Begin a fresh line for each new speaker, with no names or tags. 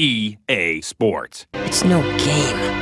EA Sports.
It's no game.